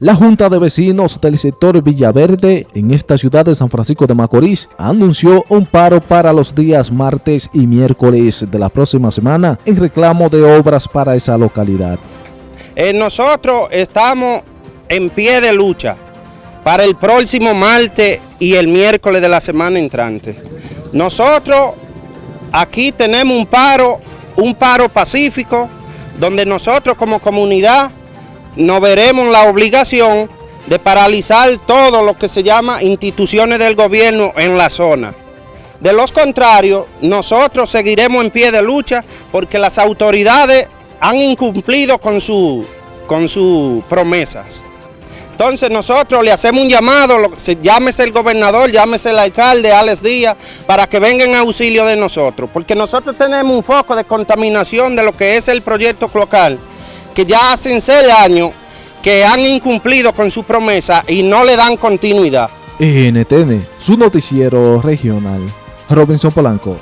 La Junta de Vecinos del sector Villaverde en esta ciudad de San Francisco de Macorís anunció un paro para los días martes y miércoles de la próxima semana en reclamo de obras para esa localidad. Eh, nosotros estamos en pie de lucha para el próximo martes y el miércoles de la semana entrante. Nosotros aquí tenemos un paro, un paro pacífico, donde nosotros como comunidad no veremos la obligación de paralizar todo lo que se llama instituciones del gobierno en la zona. De los contrarios, nosotros seguiremos en pie de lucha porque las autoridades han incumplido con, su, con sus promesas. Entonces nosotros le hacemos un llamado, llámese el gobernador, llámese el alcalde, Alex Díaz, para que vengan en auxilio de nosotros, porque nosotros tenemos un foco de contaminación de lo que es el proyecto local que ya hacen seis años que han incumplido con su promesa y no le dan continuidad. NTN, su noticiero regional. Robinson Polanco.